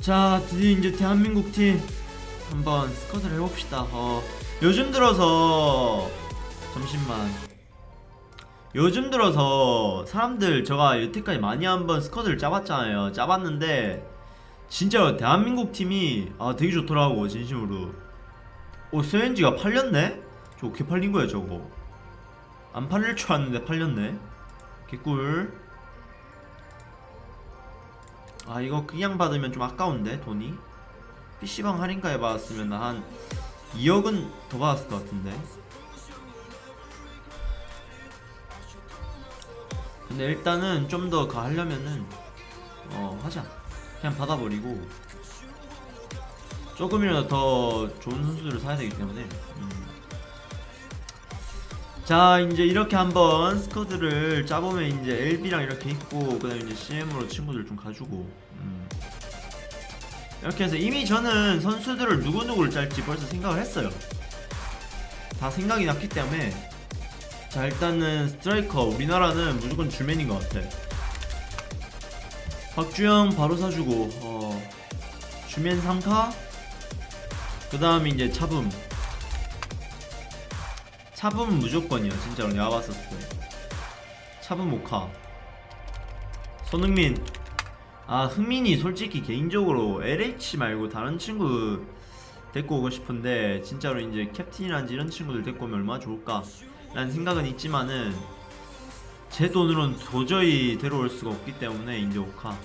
자 드디어 이제 대한민국 팀 한번 스쿼드를 해봅시다. 어 요즘 들어서 잠시만. 요즘 들어서 사람들 제가 여태까지 많이 한번 스쿼드를 짜봤잖아요. 짜봤는데 진짜 대한민국 팀이 아 되게 좋더라고 진심으로. 오 스웬지가 팔렸네? 저 어떻게 팔린 거야 저거? 안 팔릴 줄 알았는데 팔렸네. 개꿀 아 이거 그냥 받으면 좀 아까운데 돈이? PC방 할인가에 받았으면 한 2억은 더 받았을 것 같은데. 근데 일단은 좀 더 가 하려면은 어 하자. 그냥 받아버리고. 조금이라도 더 좋은 선수들을 사야 되기 때문에. 음. 자 이제 이렇게 한번 스쿼드를 짜보면 이제 LB랑 이렇게 있고 그 다음에 이제 CM으로 친구들 좀 가지고 음. 이렇게 해서 이미 저는 선수들을 누구누구를 짤지 벌써 생각을 했어요. 다 생각이 났기 때문에. 자 일단은 스트라이커 우리나라는 무조건 줄맨인 것 같아. 박주영 바로 사주고 어 주맨 3카 그 다음에 이제 차붐 차붐은 무조건이야 진짜로 내가 봤었을 때. 차붐 모카. 손흥민. 아 흥민이 솔직히 개인적으로 LH 말고 다른 친구 데리고 오고 싶은데 진짜로 이제 캡틴이란지 이런 친구들 데리고 오면 얼마나 좋을까? 라는 생각은 있지만은 제 돈으로는 도저히 데려올 수가 없기 때문에 이제 오카.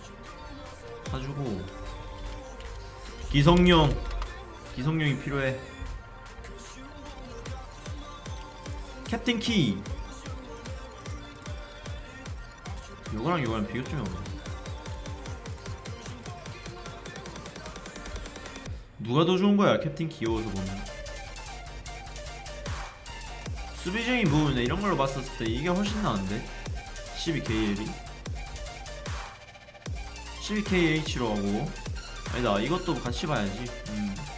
사주고. 기성용. 기성용이 필요해 캡틴 키. 요거랑 요거랑 비교 좀 해보자 누가 더 좋은 거야 캡틴 귀여워서 보면. 수비적인 부분에 이런 걸로 봤었을 때 이게 훨씬 나은데? 12KL이 12KH로 하고. 아니다 이것도 같이 봐야지. 음.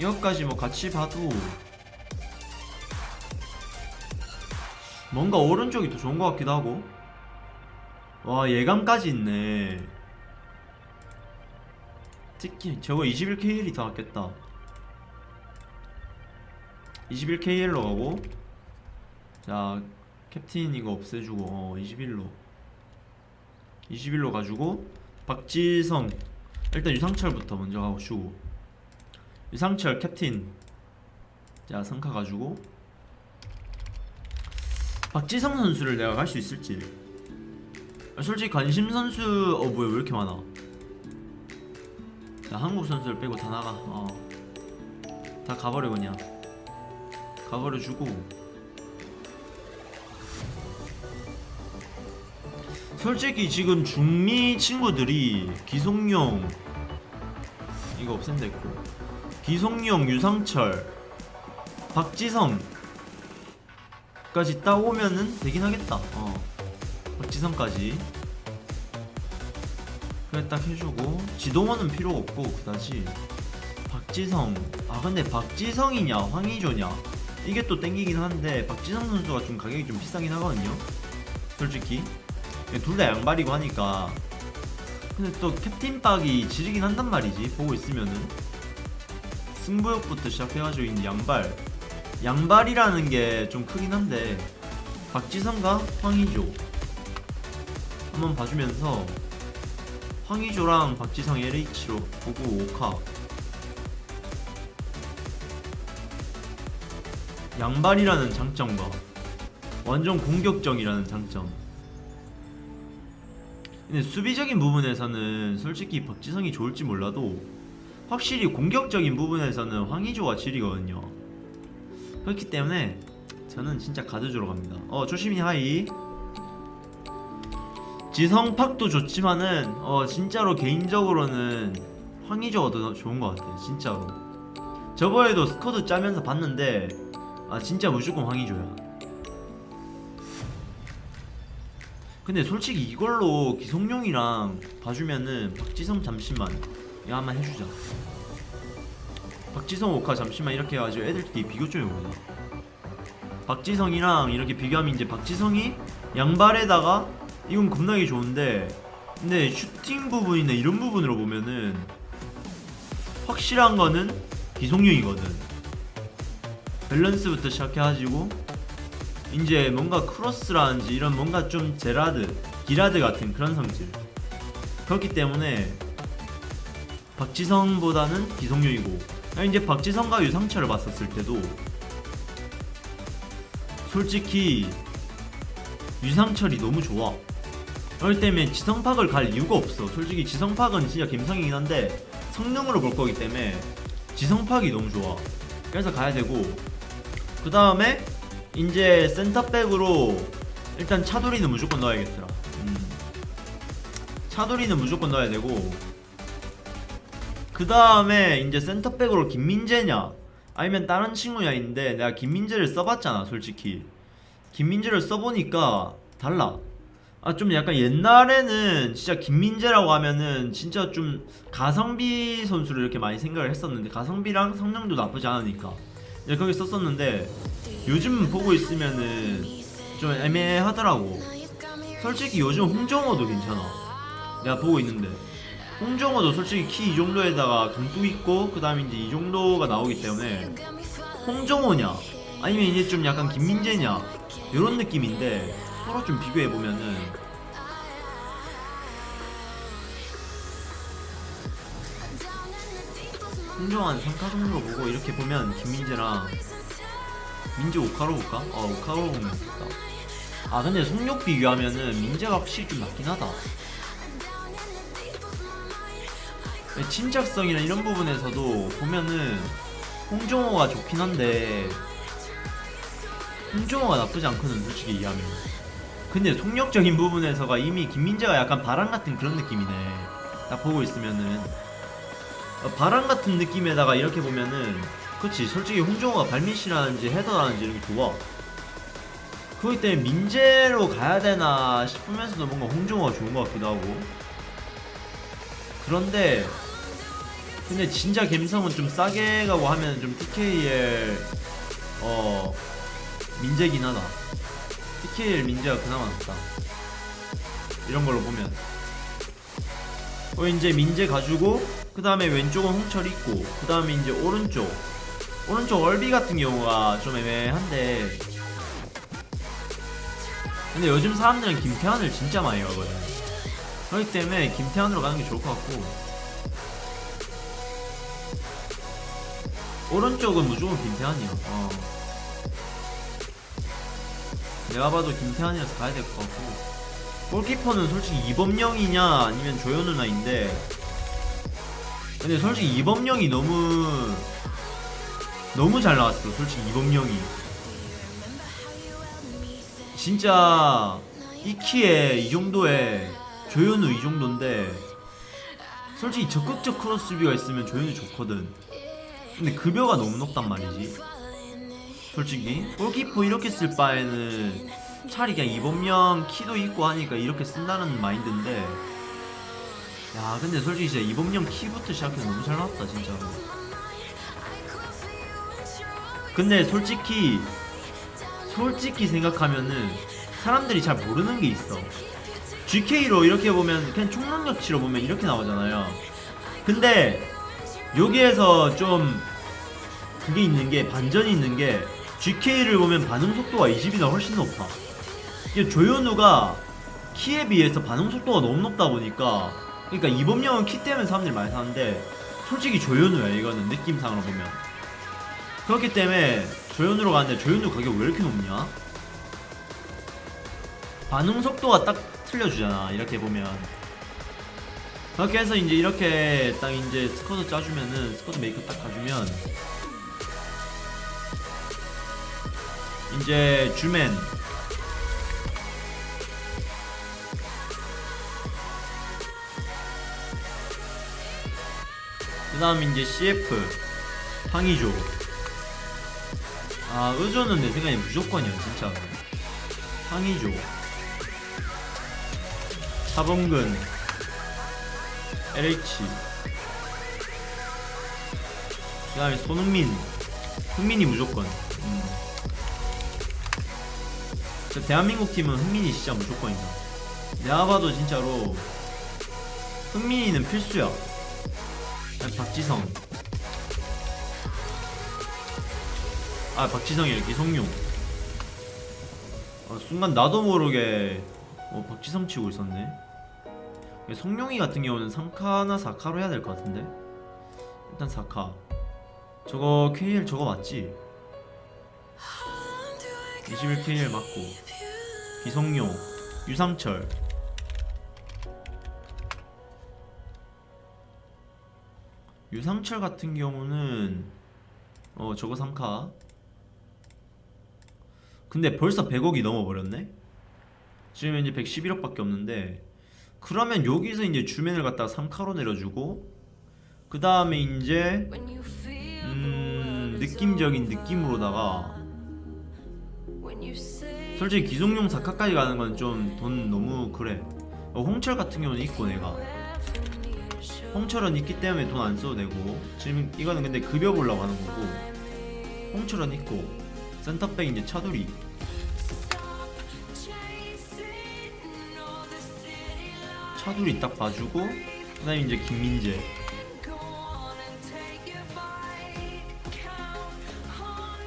이것까지 뭐 같이 봐도 뭔가 오른쪽이 더 좋은 것 같기도 하고. 와 예감까지 있네. 특히 저거 21KL이 더 낫겠다. 21KL로 가고. 자 캡틴 이거 없애주고 어 21로. 21로 가지고 박지성. 일단 유상철부터 먼저 가고 주고 유상철 캡틴. 자 성카 가지고. 박지성 선수를 내가 갈 수 있을지. 아, 솔직히 관심 선수 어 뭐야 왜 이렇게 많아? 자 한국 선수를 빼고 다 나가. 어 다 가버려 그냥. 가버려 주고. 솔직히 지금 중미 친구들이 기송용 이거 없앤댔고 기송용 유상철 박지성 까지 따오면은 되긴 하겠다. 어. 박지성까지. 그래 딱 해주고. 지동원은 필요가 없고 그다지 박지성. 아 근데 박지성이냐 황희조냐. 이게 또 땡기긴 한데 박지성 선수가 좀 가격이 좀 비싸긴 하거든요. 솔직히. 둘 다 양발이고 하니까. 근데 또 캡틴 박이 지르긴 한단 말이지 보고 있으면은 승부욕부터 시작해가지고 이제 양발. 양발이라는 게 좀 크긴 한데 박지성과 황희조. 한번 봐주면서 황희조랑 박지성 LH로 보고 오카. 양발이라는 장점과 완전 공격적이라는 장점. 근데 수비적인 부분에서는 솔직히 박지성이 좋을지 몰라도 확실히 공격적인 부분에서는 황희조가 질이거든요. 그렇기 때문에 저는 진짜 가드주로 갑니다. 어 조심히 하이. 지성팍도 좋지만은 어 진짜로 개인적으로는 황희조가 더 좋은 것 같아요 진짜로. 저번에도 스쿼드 짜면서 봤는데 아 진짜 무조건 황희조야. 근데 솔직히 이걸로 기성용이랑 봐주면은 박지성 잠시만 이거 한번 해주자. 박지성 오카 잠시만 이렇게 해가지고 애들끼리 비교 좀 해보자 박지성이랑 이렇게 비교하면 이제 박지성이 양발에다가 이건 겁나게 좋은데 근데 슈팅 부분이나 이런 부분으로 보면은 확실한 거는 기속용이거든. 밸런스부터 시작해가지고 이제 뭔가 크로스라든지 이런 뭔가 좀 제라드, 기라드 같은 그런 성질. 그렇기 때문에 박지성보다는 기성용이고 아니, 이제 박지성과 유상철을 봤었을 때도 솔직히 유상철이 너무 좋아. 그렇기 때문에 지성팍을 갈 이유가 없어. 솔직히 지성팍은 진짜 감성이긴 한데 성능으로 볼 거기 때문에 지성팍이 너무 좋아. 그래서 가야 되고 그 다음에 이제 센터백으로 일단 차돌이는 무조건 넣어야겠더라. 음. 차돌이는 무조건 넣어야 되고 그 다음에 이제 센터백으로 김민재냐? 아니면 다른 친구냐 있는데 내가 김민재를 써봤잖아 솔직히. 김민재를 써보니까 달라. 아 좀 약간 옛날에는 진짜 김민재라고 하면은 진짜 좀 가성비 선수를 이렇게 많이 생각을 했었는데 가성비랑 성능도 나쁘지 않으니까 이제 거기 썼었는데 요즘 보고 있으면은 좀 애매하더라고. 솔직히 요즘 홍정호도 괜찮아. 내가 보고 있는데 홍정호도 솔직히 키 이 정도에다가 강도 있고 그 다음에 이제 이 정도가 나오기 때문에 홍정호냐? 아니면 이제 좀 약간 김민재냐? 이런 느낌인데 서로 좀 비교해 보면은. 홍정호한 3카 정도로 보고 이렇게 보면 김민재랑 민재 오카로 볼까? 어 오카로 보면 좋다. 아 근데 속력 비교하면은 민재가 확실히 좀 낫긴 하다 침착성이나 이런 부분에서도 보면은 홍정호가 좋긴 한데 홍정호가 나쁘지 않거든 솔직히 이해하면. 근데 속력적인 부분에서가 이미 김민재가 약간 바람 같은 그런 느낌이네. 딱 보고 있으면은. 어, 바람 같은 느낌에다가 이렇게 보면은 그치 솔직히 홍정호가 발밑이라든지 헤더라든지 이런 게 좋아. 그렇기 때문에 민재로 가야 되나 싶으면서도 뭔가 홍정호가 좋은 것 같기도 하고. 그런데 근데 진짜 갬성은 좀 싸게 가고 하면 좀 TKL 어 민재긴 하다. TKL 민재가 그나마 낫다. 이런 걸로 보면. 어 이제 민재 가지고 그 다음에 왼쪽은 홍철 있고 그 다음에 이제 오른쪽. 오른쪽 얼비 같은 경우가 좀 애매한데. 근데 요즘 사람들은 김태환을 진짜 많이 가거든 그렇기 때문에 김태환으로 가는 게 좋을 것 같고 오른쪽은 무조건 김태환이야 어. 내가 봐도 김태환이라서 가야 될 것 같고. 골키퍼는 솔직히 이범영이냐 아니면 조현우나인데. 근데 솔직히 이범영이 너무 너무 잘 나왔어 솔직히 이범영이. 진짜 이 키에 이 정도에 조현우 이 정도인데 솔직히 적극적 크로스 수비가 있으면 조현우 좋거든 근데 급여가 너무 높단 말이지. 솔직히. 골키퍼 이렇게 쓸 바에는 차라리 그냥 이범영 키도 있고 하니까 이렇게 쓴다는 마인드인데. 야 근데 솔직히 진짜 이범영 키부터 시작해서 너무 잘 나왔다 진짜로. 근데 솔직히 솔직히 생각하면은 사람들이 잘 모르는 게 있어. GK로 이렇게 보면 그냥 총력치로 보면 이렇게 나오잖아요. 근데 여기에서 좀 그게 있는 게 반전이 있는 게 GK를 보면 반응 속도가 20이나 훨씬 높아. 이게 조현우가 키에 비해서 반응 속도가 너무 높다 보니까 그러니까 이범영은 키 때문에 사람들이 많이 사는데 솔직히 조현우야 이거는 느낌상으로 보면. 그렇기 때문에 조현우로 가는데 조현우 가격 왜 이렇게 높냐? 반응 속도가 딱 틀려주잖아 이렇게 보면. 그렇게 해서 이제 이렇게 딱 이제 squad 짜주면은 squad maker 딱 가주면 이제 주맨. 그 다음 이제 CF 황의조. 아 의조는 내 생각에 무조건이야 진짜. 황의조. 차범근. LH 그 다음에 손흥민. 흥민이 무조건 저 대한민국 팀은 흥민이 진짜 무조건이다. 내가 봐도 진짜로 흥민이는 필수야. 박지성. 아 박지성이 이렇게 성룡. 아, 순간 나도 모르게 어, 박지성 치고 있었네. 성룡이 같은 경우는 3카나 4카로 해야 될 것 같은데. 일단 4카. 저거 KL 저거 맞지? 21 KL 맞고 기성용 유상철 유상철 같은 경우는 어 저거 3카 근데 벌써 100억이 넘어버렸네? 지금 이제 111억 밖에 없는데 그러면 여기서 이제 주맨을 갖다가 3카로 내려주고 그 다음에 이제 음 느낌적인 느낌으로다가 솔직히 기성용 4카까지 가는 건 좀 돈 너무 그래. 어, 홍철 같은 경우는 있고 내가. 홍철은 있기 때문에 돈 안 써도 되고. 지금 이거는 근데 급여 보려고 하는 거고. 홍철은 있고. 센터백 이제 차두리 차두리 딱 봐주고 그 다음에 이제 김민재.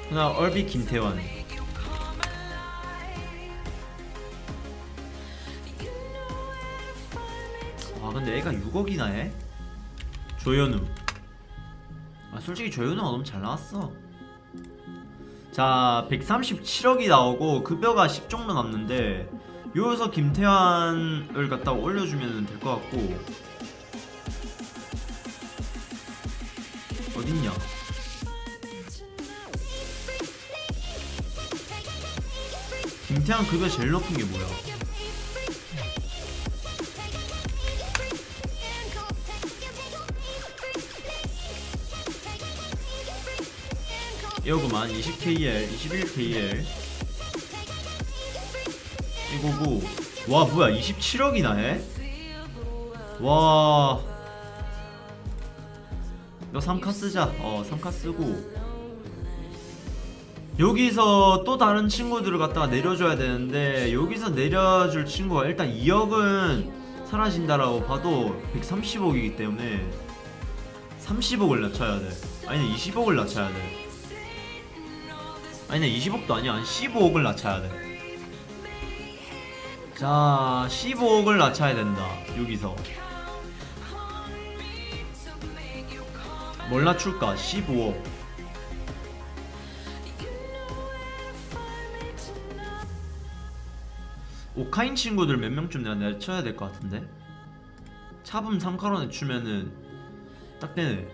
그 다음 얼비 김태환 근데 애가 6억이나 해? 조현우. 아 솔직히 조현우가 너무 잘 나왔어. 자 137억이 나오고 급여가 10 정도 남는데 여기서 김태환을 갖다가 올려주면 될 것 같고. 어딨냐? 김태환 급여 제일 높은 게 뭐야 이거구만 20KL 21KL 이거고 와 뭐야 27억이나 해? 와. 이거 3카 쓰자. 어 3카 쓰고. 여기서 또 다른 친구들을 갖다가 내려줘야 되는데 여기서 내려줄 친구가 일단 2억은 사라진다라고 봐도 130억이기 때문에 30억을 낮춰야 돼. 아니 20억을 낮춰야 돼 아니네 20억도 아니야. 한 15억을 낮춰야 돼자 15억을 낮춰야 된다. 여기서. 뭘 낮출까? 15억. 오카인 친구들 몇 명쯤 내가 내쳐야 될 것 같은데? 차붐 3카로 내추면은 딱 되네.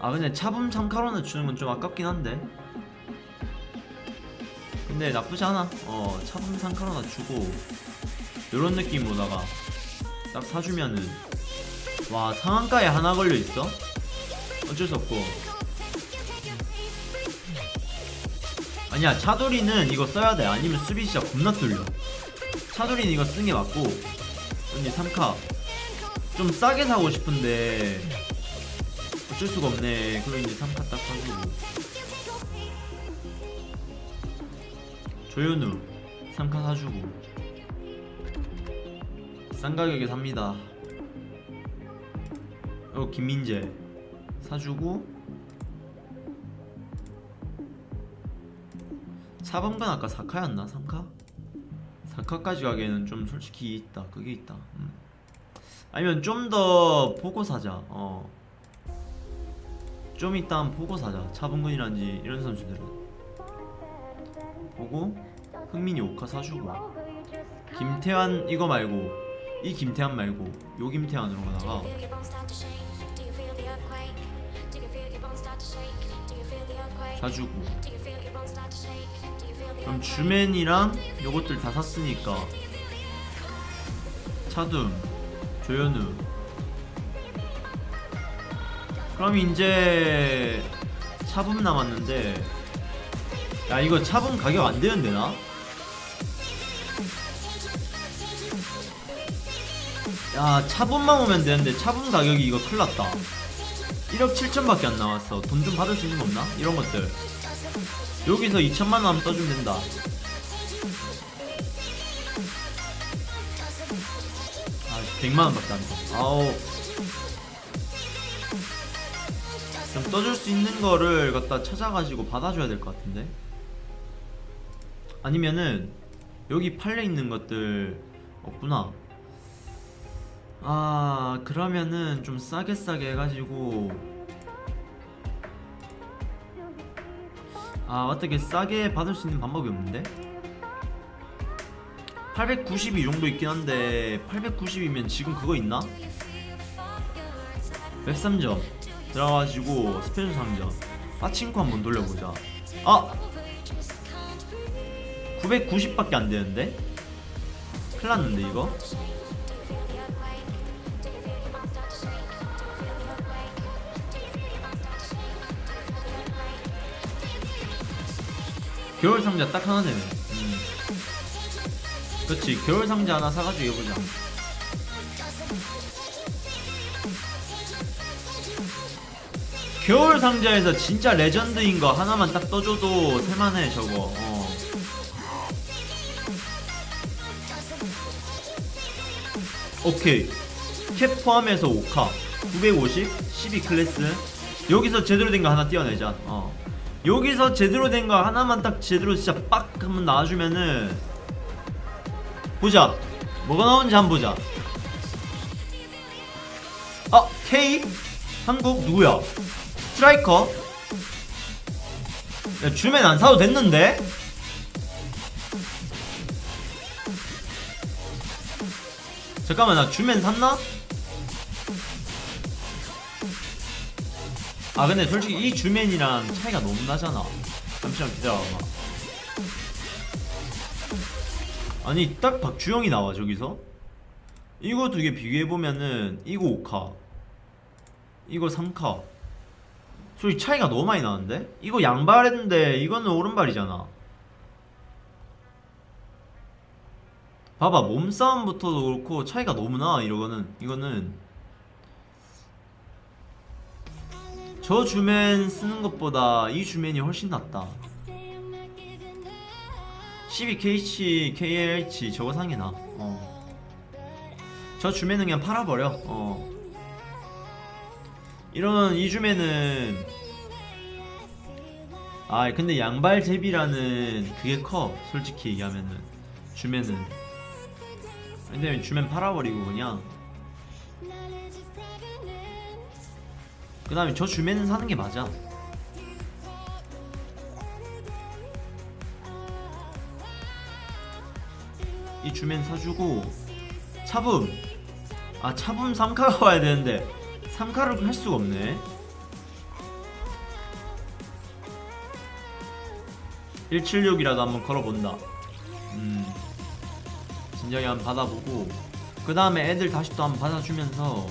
아 근데 차붐 3카로 내추는 건 좀 아깝긴 한데 근데 나쁘지 않아. 어 차분 상카로 낮추고 요런 느낌으로다가 딱 사주면은 와 상한가에 하나 걸려있어? 어쩔 수 없고. 아니야 차돌이는 이거 써야돼. 아니면 수비 진짜 겁나 뚫려. 차돌이는 이거 쓰는 게 맞고. 이제 3카. 좀 싸게 사고 싶은데 어쩔 수가 없네. 그럼 이제 3카 딱 사주고 조현우 3카 사주고 싼 가격에 삽니다 어 김민재 사주고 4번간 아까 4카였나? 3카? 4카까지 가기에는 좀 솔직히 있다 그게 있다 음. 아니면 좀 더 보고 사자 어. 좀 이따 보고 사자 차범근이란지 이런 선수들은 보고 흥민이 오카 사주고 김태환 이거 말고 이 김태환 말고 요 김태환으로 가다가 사주고. 그럼 주맨이랑 요것들 다 샀으니까 차둠 조현우. 그럼 이제 차붐 남았는데 야 이거 차분 가격 안 되는데 나? 야 차분만 오면 되는데 차분 가격이 이거 큰일났다. 1억 7천밖에 안 나왔어. 돈 좀 받을 수 있는 거 없나? 이런 것들. 여기서 2천만 원 떠주면 된다. 아 100만원 밖에 안돼 아우 좀 떠줄 수 있는 거를 갖다 찾아가지고 받아줘야 될 것 같은데? 아니면은 여기 팔려 있는 것들 없구나. 아 그러면은 좀 싸게 싸게 해가지고. 아 어떻게 싸게 받을 수 있는 방법이 없는데? 892 정도 있긴 한데 890이면 지금 그거 있나? 웹상점. 들어가가지고 special 상점. 빠친코 한번 돌려보자. 아! 990밖에 안 되는데? 큰일 났는데 이거? 겨울 상자 딱 하나 되네 음. 그렇지 겨울 상자 하나 사가지고 해보자 겨울 상자에서 진짜 레전드인 거 하나만 딱 떠줘도 살만해 저거 어. 오케이. 캡 포함해서 5카. 950 12 클래스. 여기서 제대로 된 거 하나 띄워내자. 어. 여기서 제대로 된 거 하나만 딱 제대로 진짜 빡 한번 나와주면은 보자. 뭐가 나오는지 한번 보자. 아 K? 한국 누구야? 스트라이커? 야 주면 안 사도 됐는데 잠깐만 나 주면 샀나? 아 근데 솔직히 이 주맨이랑 차이가 너무 나잖아. 잠시만 기다려봐. 아니 딱 박주영이 나와 저기서? 이거 두 개 비교해보면은 이거 5카 이거 3카. 솔직히 차이가 너무 많이 나는데? 이거 양발했는데 이거는 오른발이잖아 봐봐 몸싸움부터도 그렇고 차이가 너무 나 이거는 이거는 저 주맨 쓰는 것보다 이 주맨이 훨씬 낫다 12KH, KLH 저거 상이 나. 어. 저 주맨은 그냥 팔아버려. 어. 이런 이 주맨은 아 근데 양발 제비라는 그게 커 솔직히 얘기하면은 주맨은 근데 주맨 팔아버리고 그냥. 그 다음에 저 주맨은 사는 게 맞아. 이 주맨 사주고 차붐. 아 차붐 3카가 와야 되는데 3카를 할 수가 없네. 176이라도 한번 걸어본다. 음 진작에 한번 받아보고 그 다음에 애들 다시 또 한번 받아주면서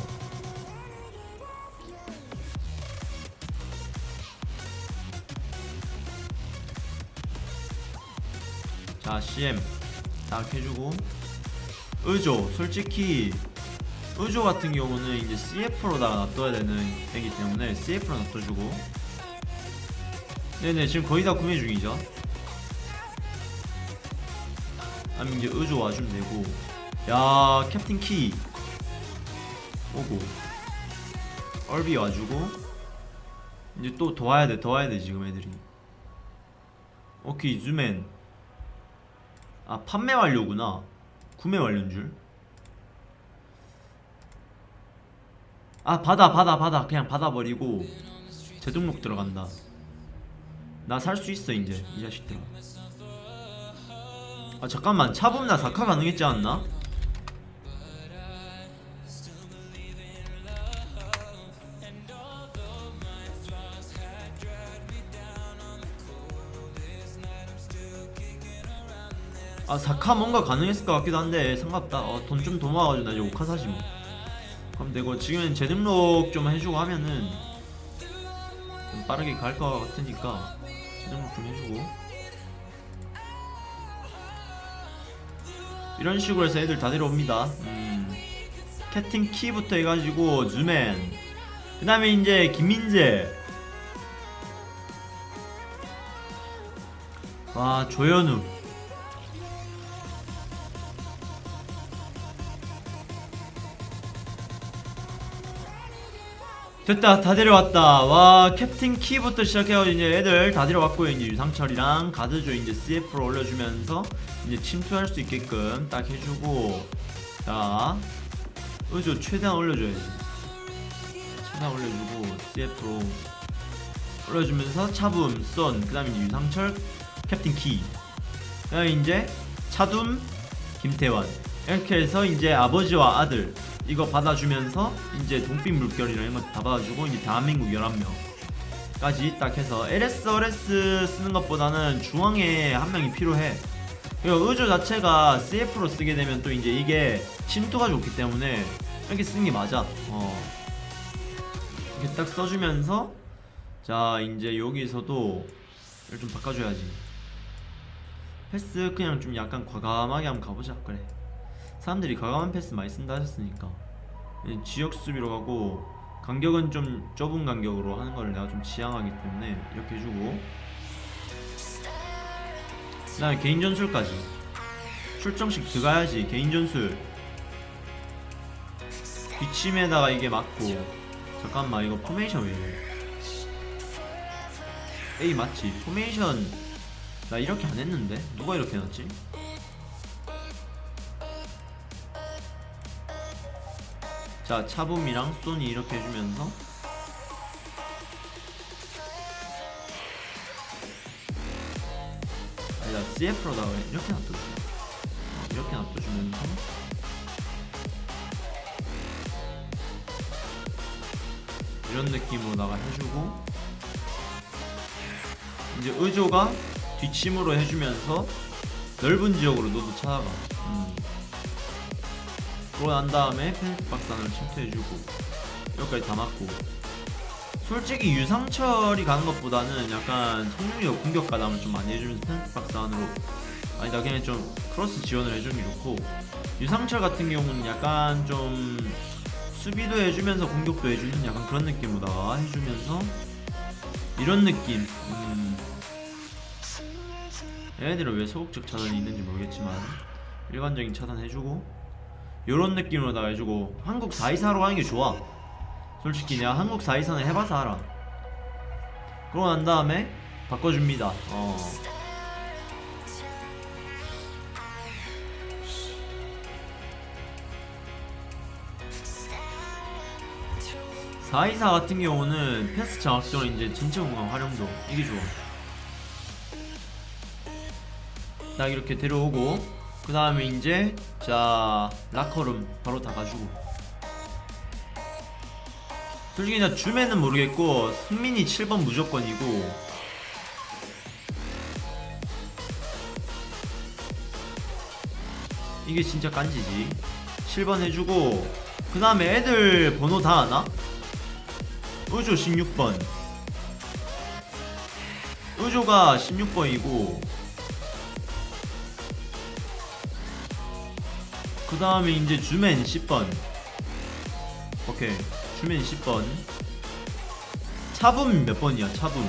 자 CM 딱 해주고 의조 솔직히 의조 같은 경우는 이제 CF로다가 놔둬야 되는 애기 때문에 CF로 놔둬주고. 네네 지금 거의 다 구매 중이죠 아니면 이제 의조 와주면 되고. 야 캡틴 키. 오고. 얼비 와주고. 이제 또 더 와야 돼더 와야 돼 지금 애들이. 오케이 주맨. 아 판매 완료구나. 구매 완료인 줄. 아 받아 받아 받아. 그냥 받아버리고 재등록 들어간다. 나 살 수 있어 이제 이 자식들아. 아 잠깐만. 차범나 사카 가능했지 않나? 아 사카 뭔가 가능했을 것 같기도 한데 상관없다. 어, 돈좀 더 모아가지고 나 이제 오카 사지 뭐. 그럼 되고 지금 재등록 좀 해주고 하면은 좀 빠르게 갈 것 같으니까 재등록 좀 해주고 이런 식으로 해서 애들 다 내려옵니다. 음, 캡틴 키부터 해가지고 주맨. 그 다음에 이제 김민재. 와 조현우 됐다 다 데려왔다. 와 캡틴 키부터 시작해서 이제 애들 다 데려왔고요 이제 유상철이랑 가드조 이제 CF로 올려주면서 이제 침투할 수 있게끔 딱 해주고 자 의조 최대한 올려줘야지. 최대한 올려주고 CF로 올려주면서 차붐 쏜그 다음에 이제 유상철 캡틴 키. 그 다음에 이제 차둠 김태환. 이렇게 해서 이제 아버지와 아들 이거 받아주면서 이제 동빛 물결이랑 이런 거다 받아주고 이제 대한민국 11명까지 딱 해서 LS, RS 쓰는 것보다는 중앙에 한 명이 필요해. 그리고 의조 자체가 CF로 쓰게 되면 또 이제 이게 침투가 좋기 때문에 이렇게 쓰는 게 맞아. 어. 이렇게 딱 써주면서 자 이제 여기서도 이걸 좀 바꿔줘야지. 패스 그냥 좀 약간 과감하게 한번 가보자. 그래 사람들이 과감한 패스 많이 쓴다 하셨으니까. 이 지역 수비로 가고 간격은 좀 좁은 간격으로 하는 걸 내가 좀 지향하기 때문에 이렇게 해주고. 그 다음에 개인 전술까지. 출정식 들어가야지 개인 전술. 비침에다가 이게 맞고. 잠깐만 이거 포메이션 왜 이래? 에이 맞지. 포메이션. 나 이렇게 안 했는데? 누가 이렇게 해놨지? 자 차붐이랑 소니 이렇게 해주면서. 아니다 CF로다가 이렇게 놔둬줘. 어, 이렇게 놔둬주면서. 이런 느낌으로다가 해주고. 이제 의조가 뒷심으로 해주면서 넓은 지역으로 너도 찾아가 음. 그러고 난 다음에 박스 안으로 침투해주고 여기까지 다 맞고 솔직히 유상철이 가는 것보다는 약간 성룡이가 공격 가담을 좀 많이 해주면서 펜스 박스 안으로 아니다 그냥 좀 크로스 지원을 해주는 게 좋고 유상철 같은 경우는 약간 좀 수비도 해주면서 공격도 해주는 약간 그런 느낌으로다가 해주면서 이런 느낌 음. 얘네들은 왜 소극적 차단이 있는지 모르겠지만 일반적인 차단 해주고 요런 느낌으로다가 해주고 한국 424로 하는 게 좋아. 솔직히 내가 한국 424는 해봐서 알아. 그러고 난 다음에 바꿔줍니다. 어. (424) 같은 경우는 패스 장악전 이제 진짜 공간 활용도 이게 좋아. 딱 이렇게 데려오고 그 다음에 이제 자 라커룸 바로 다 가지고. 솔직히 나 줌에는 모르겠고 승민이 7번 무조건이고. 이게 진짜 깐지지. 7번 해주고 그 다음에 애들 번호 다 아나? 의조 16번. 의조가 16번이고 그 다음에 이제 주맨 10번. 오케이. 주맨 10번. 차붐 몇 번이야 차붐?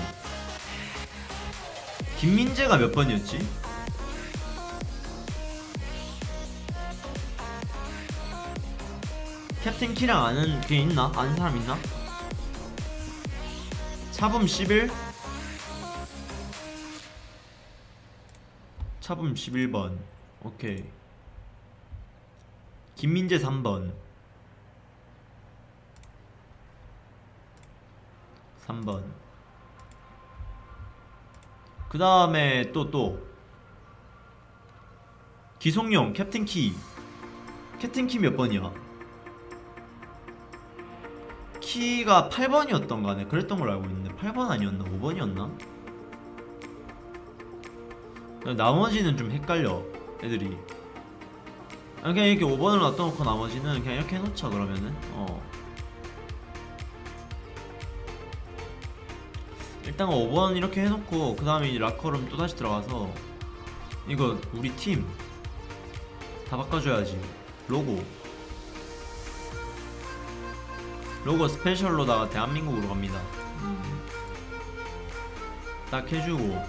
김민재가 몇 번이었지? 캡틴 키랑 아는 게 있나? 아는 사람 있나? 차붐 11 차붐 11번. 오케이 김민재 3번 3번 그 다음에 또 또 기송용 캡틴 키 캡틴 키 몇 번이야? 키가 8번이었던 거네 그랬던 걸로 알고 있는데 8번 아니었나? 5번이었나? 나머지는 좀 헷갈려 애들이 아, 그냥 이렇게 5번을 놔둬놓고 나머지는 그냥 이렇게 해놓자 그러면은. 어. 일단 5번 이렇게 해놓고 그 다음에 라커룸 또다시 들어가서 이거 우리 팀 다 바꿔줘야지. 로고. 로고 스페셜로다가 대한민국으로 갑니다. 음. 딱 해주고.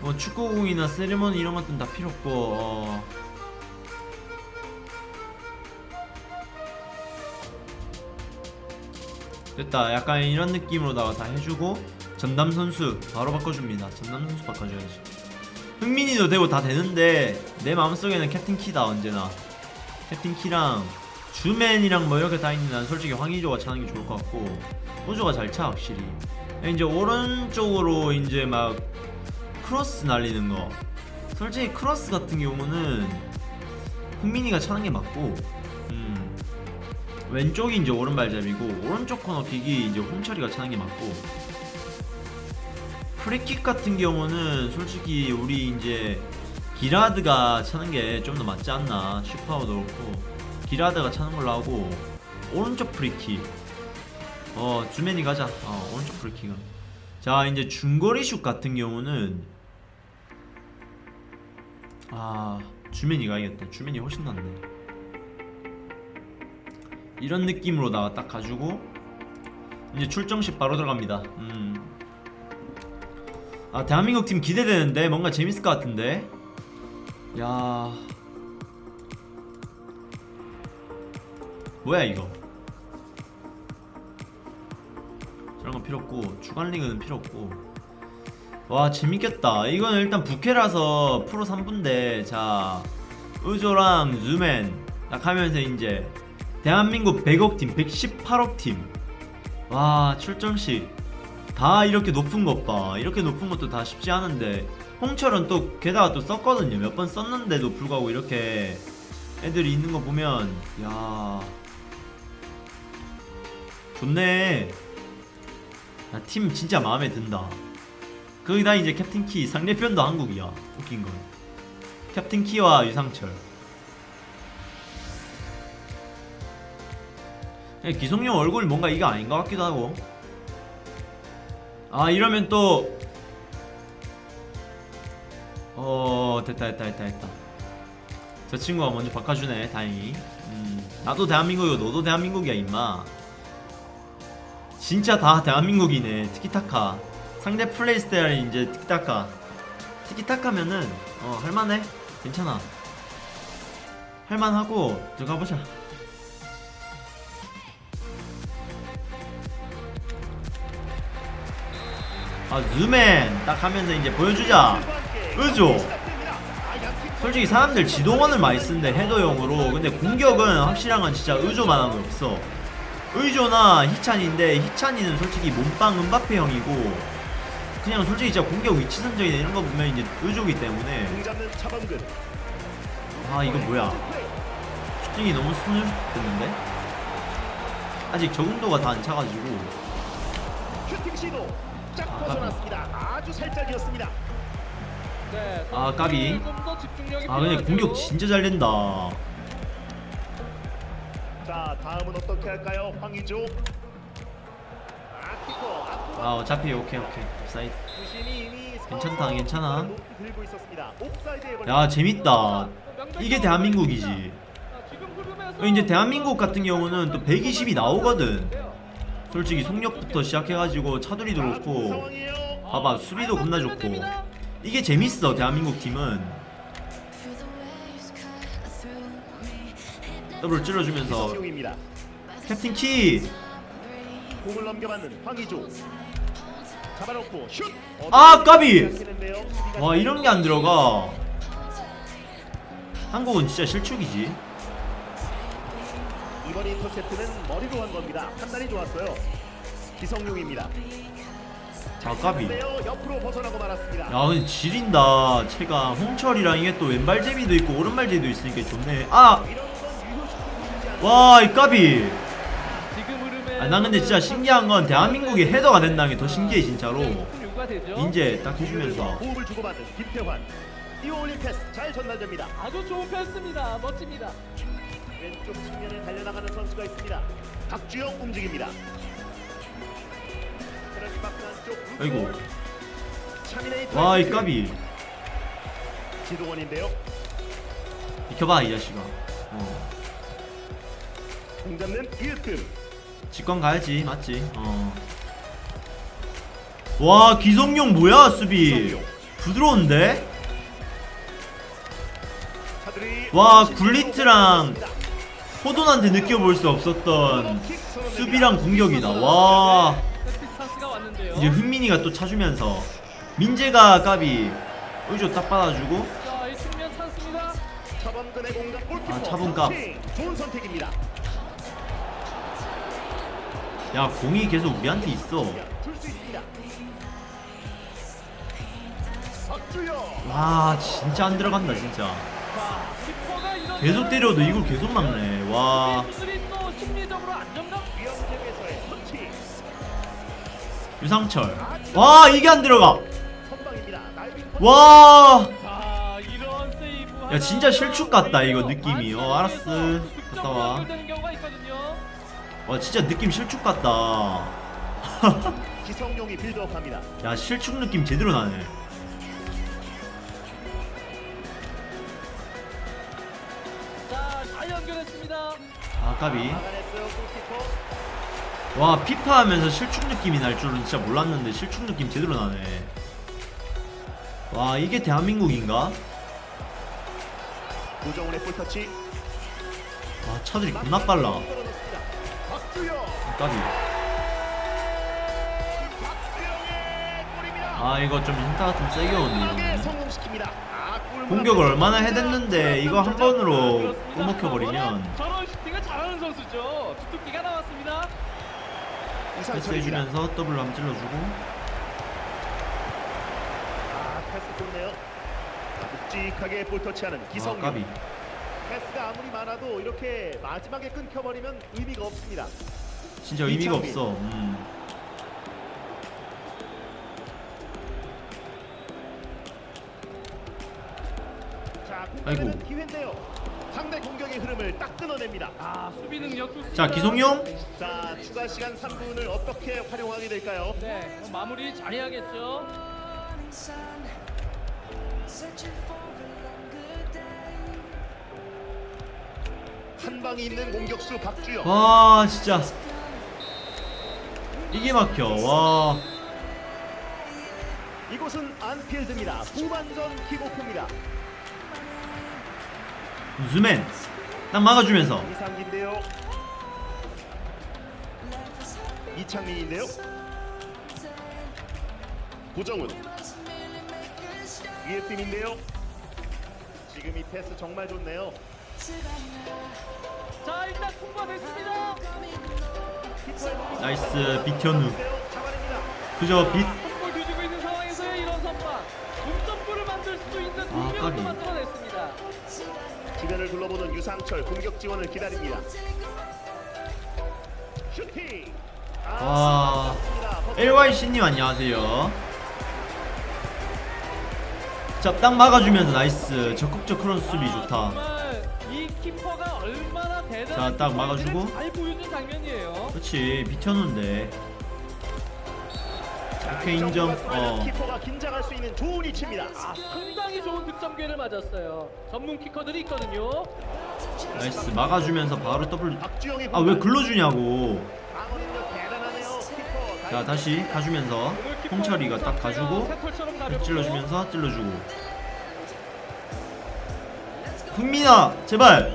뭐 축구공이나 세리머니 이런 것들은 다 필요 없고 어 됐다. 약간 이런 느낌으로다가 다 해주고 전담 선수 바로 바꿔줍니다. 전담 선수 바꿔줘야지. 흥민이도 되고 다 되는데 내 마음속에는 캡틴 키다 언제나. 캡틴 키랑 주맨이랑 뭐 이렇게 다 있는 난 솔직히 황의조가 차는 게 좋을 것 같고 의조가 잘 차 확실히. 이제 오른쪽으로 이제 막 크로스 날리는 거. 솔직히 크로스 같은 경우는 흥민이가 차는 게 맞고 음, 왼쪽이 이제 오른발잡이고 오른쪽 코너킥이 이제 홍철이가 차는 게 맞고 프리킥 같은 경우는 솔직히 우리 이제 기라드가 차는 게 좀 더 맞지 않나 슛파워도 그렇고 기라드가 차는 걸로 하고 오른쪽 프리킥. 어 주맨이 가자. 어 오른쪽 프리킥은. 자 이제 중거리 슛 같은 경우는 아 주맨이 가야겠다. 주맨이 훨씬 낫네 이런 느낌으로다가 딱 가지고 이제 출정식 바로 들어갑니다. 음. 아 대한민국 팀 기대되는데 뭔가 재밌을 것 같은데. 야. 뭐야 이거? 저런 건 필요 없고 주간 리그는 필요 없고. 와 재밌겠다. 이거는 일단 부캐라서 프로 3부인데 자 의조랑 즈맨 딱 하면서 이제 대한민국 100억 팀 118억 팀 와 출전식 다 이렇게 높은 것봐. 이렇게 높은 것도 다 쉽지 않은데. 홍철은 또 게다가 또 썼거든요. 몇 번 썼는데도 불구하고 이렇게 애들이 있는 거 보면 야. 좋네. 야, 팀 진짜 마음에 든다. 거기다 이제 캡틴 키 상대편도 한국이야. 웃긴 건. 캡틴 키와 유상철 기성용 얼굴 뭔가 이거 아닌 것 같기도 하고. 아 이러면 또. 어 됐다 됐다 됐다 됐다. 저 친구가 먼저 바꿔주네 다행히. 음, 나도 대한민국이고 너도 대한민국이야 임마. 진짜 다 대한민국이네 티키타카. 상대 플레이 스타일이 이제 티키타카. 티키타카면은 어 할만해. 괜찮아. 할만하고 들어가보자 아 즈맨. 딱 하면서 이제 보여주자. 의조 솔직히 사람들 지동원을 많이 쓰는데 헤더용으로. 근데 공격은 확실한 건 진짜 의조만한 거 없어. 의조나 희찬인데 희찬이는 솔직히 몸빵 은바페 형이고 그냥 솔직히 진짜 공격 위치 선정이나 이런 거 보면 이제 의조기 때문에. 아 이거 뭐야? 슈팅이 너무 소녀됐는데? 아직 적응도가 다 안 차가지고 슈팅 시도 짝 아, 벗어났습니다. 아주 살짝이었습니다. 네, 아, 까비. 아 근데. 공격 진짜 잘 된다 자 다음은 어떻게 할까요? 아키코 아 어차피 오케이 오케이 옵사이드 괜찮다, 괜찮아. 야 재밌다 이게 대한민국이지 이제 대한민국 같은 경우는 또 120이 나오거든 솔직히 속력부터 시작해가지고 차두리도 그렇고. 봐봐 수비도 겁나 좋고 이게 재밌어 대한민국 팀은 더블 찔러주면서. 캡틴 키! 공을 넘겨받는 황의조. 잡아놓고 슛. 아, 까비! 와 이런 게 안 들어가 한국은 진짜 실축이지 이번 인터셉트는 머리로 한 겁니다. 판단이 좋았어요. 기성용입니다. 자 까비 근데요, 옆으로 벗어나고 말았습니다. 야 근데 지린다 체가 홍철이랑 이게 또 왼발 제비도 있고 오른발 제비도 있으니까 좋네 아! 와 이 까비 아, 난 근데 진짜 신기한 건 대한민국이 헤더가 된다는 게 더 신기해 진짜로. 이제 딱 해주면서 호흡을 주고받는 김태환. 띄워올린 패스 잘 전달됩니다. 아주 좋은 패스입니다. 멋집니다. 왼쪽 측면에 달려나가는 선수가 있습니다. 박주영 움직입니다. 아이고 와 이. 까비 지동원인데요. 비켜봐 이 자식아 어 공 잡는 이윽금. 직관 가야지 맞지 어 와 기성용 뭐야 수비 기성용. 부드러운데? 와, 굴리트랑 호돈한테 느껴볼 수 없었던 수비랑 공격이다. 와. 이제 흥민이가 또 차주면서 민재가 까비 의조 딱 받아주고 아, 선택입니다. 야 공이 계속 우리한테 있어. 와 진짜 안 들어간다 진짜. 계속 때려도 이걸 계속 막네. 와 유상철. 와 이게 안 들어가. 와. 야, 진짜 실축 같다, 이거 느낌이. 어, 아, 알았어. 갔다 와. 되는 경우가 있거든요. 와 진짜 느낌 실축 같다. 야 실축 느낌 제대로 나네. 아까비. 와 피파 하면서 실축 느낌이 날 줄은 진짜 몰랐는데 실축 느낌 제대로 나네. 와 이게 대한민국인가? 고정훈의 볼터치. 와 차들이 겁나 빨라. 아까비. 아 이거 좀 힌트가 좀 세게 오네. 아, 골 공격을 얼마나 해댔는데 이거 한 번으로. 꼬먹혀버리면 저런 슈팅을 잘하는 선수죠. 주특기가 나왔습니다. 패스 이상철입니다. 해주면서 더블로 한번 찔러주고 아, 패스 좋네요. 자, 묵직하게 볼터치하는 아 기성용. 까비. 패스가 아무리 많아도 이렇게 마지막에 끊겨버리면 의미가 없습니다. 진짜 의미가 이창민. 없어. 음. 자, 아이고. 기회인데요. 상대 공격의 흐름을 딱 끊어냅니다. 아, 수비 능력 좋습니다. 자 기성용. 자, 추가 시간 3분을 어떻게 활용하게 될까요? 네, 마무리 잘해야겠죠. 한 방이 있는 공격수 박주영. 와 진짜 이게 막혀 와 이곳은 안필드입니다. 후반전 킥오프입니다. 우즈맨 딱 막아주면서 이상기인데요. 이창민인데요. 고정훈. 위에 팀인데요. 지금 이 패스 정말 좋네요. 자, 일단 통과됐습니다. nice 잡아냅니다. 그저 빛 아, 까비. 주변을 둘러보는 유상철 공격 지원을 기다립니다. 슈팅. 와. 맞습니다. LYC님 안녕하세요 자 딱 막아주면서 nice 적극적 크로스 수비 아, 좋다 자, 딱 막아주고. 그렇지 비켜놓은데 오케이 인정 어 키퍼가 긴장할 수 있는 좋은 위치입니다. 아, 상당히 좋은 득점 기회를 맞았어요. 전문 키커들이 있거든요. nice 막아주면서 바로 더블 아 왜 글러주냐고. 자 다시 가주면서 홍철이가 딱. 가주고. 찔러주면서 찔러주고 흥민아 제발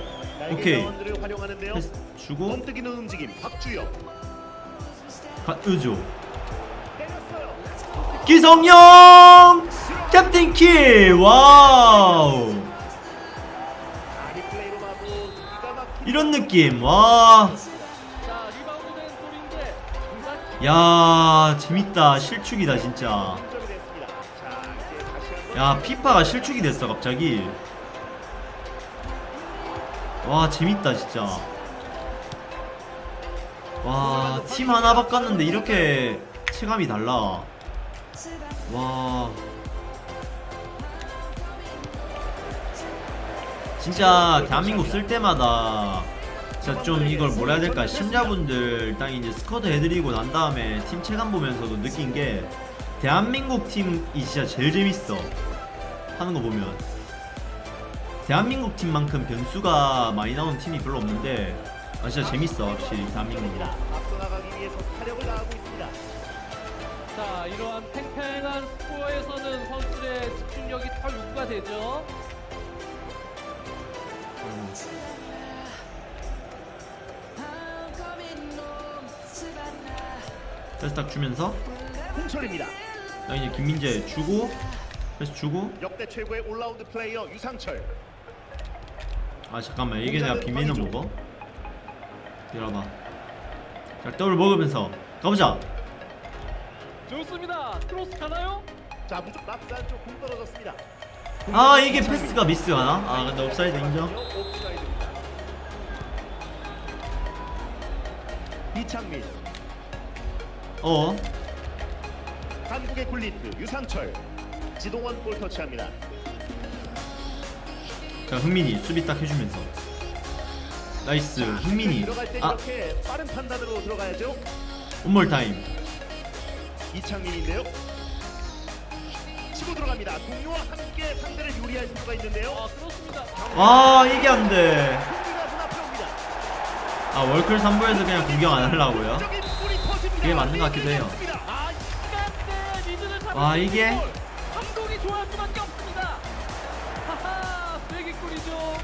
오케이. 패스 주고 번뜩이는 움직임. 박주영. 가, 의조 때렸어요. 기성용 캡틴 키 wow. 이런 느낌 와. 야 재밌다. 실축이다 진짜. 야 피파가 실축이 됐어 갑자기. 와 재밌다 진짜. 와 팀 하나 바꿨는데 이렇게 체감이 달라 와. 진짜 대한민국 쓸 때마다 진짜 좀 이걸 뭐라 해야 될까? 심자분들 딱 이제 스쿼드 해드리고 난 다음에 팀 체감 보면서도 느낀 게 대한민국 팀이 진짜 제일 재밌어 하는 거 보면. 대한민국 팀만큼 변수가 많이 나오는 팀이 별로 없는데 아 진짜 재밌어 확실히 대한민국은 자 이러한 팽팽한 스코어에서는 선수들의 집중력이 털육가 되죠. 패스 딱 주면서 홍철입니다. 자 이제 김민재 주고 패스 주고 역대 최고의 올라운드 플레이어 유상철. 아 잠깐만 이게 내가 비밀을 먹어? 이어봐 자 더블 먹으면서 가보자 좋습니다. 크로스 가나요? 자 무조건 락스 안쪽 공 떨어졌습니다. 아 이게 패스가 미스가나? 아 근데 옵사이드 인정. 이창민, 어 한국의 굴리트 유상철, 지동원 볼 터치합니다. 자 흥민이 수비 딱 해주면서 nice 흥민이 들어갈 때 아 이렇게 빠른 판단으로 들어가야죠. one more time 이창민인데요. 치고 들어갑니다. 동료와 함께 상대를 요리할 수가 있는데요. 아 그렇습니다. 와 이게 안돼 눈앞에 옵니다. 아 월클 3부에서 그냥 공격 안 하려고요. 그게 맞는 것 같기도 해요. 아 와, 이게? 감독이 좋아할 수밖에 없습니다. 하하 세기골이죠.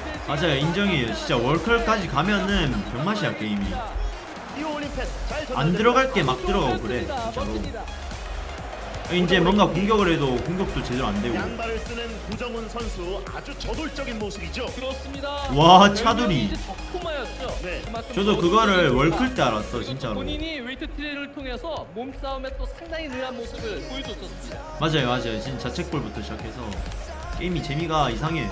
이제 맞아요 인정이에요 진짜 월클까지 가면은 병맛이야 게임이 안. 들어갈 게 막 들어가고 그래. 진짜로. 이제 뭔가 공격을 해도 공격도 제대로 안 되고 양발을 쓰는 구정훈 선수 아주 저돌적인 모습이죠. 그렇습니다. 와, 적토마였죠. 네. 저도 그거를 월클 때 알았어 진짜로 본인이 웨이트 트레이를 통해서 몸싸움에 또 상당히 능한 모습을 보여줬었습니다. 맞아요 맞아요 진짜 자책골부터 시작해서 게임이 재미가 이상해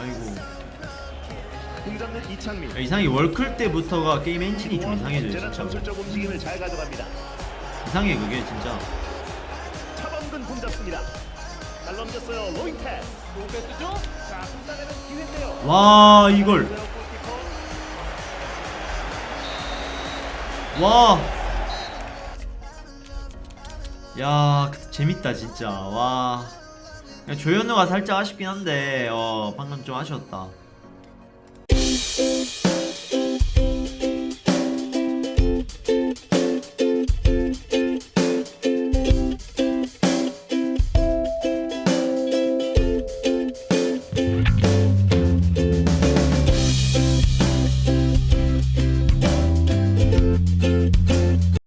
아이고 공 잡는 이창민. 야, 이상해 월클 때부터가 게임 엔진이 좀 이상해져요 진짜로 전술적 움직임을 잘 가져갑니다. 이상해 그게 진짜 차범근 공 잡습니다. 잘 넘겼어요. 로잉 패스. 로페스죠? 자, 공단에는 기회인데요. 와 이걸. 와. 야, 그- 재밌다 진짜. 와. 조현우가 살짝 아쉽긴 한데 어, 방금 좀 아쉬웠다. Bye.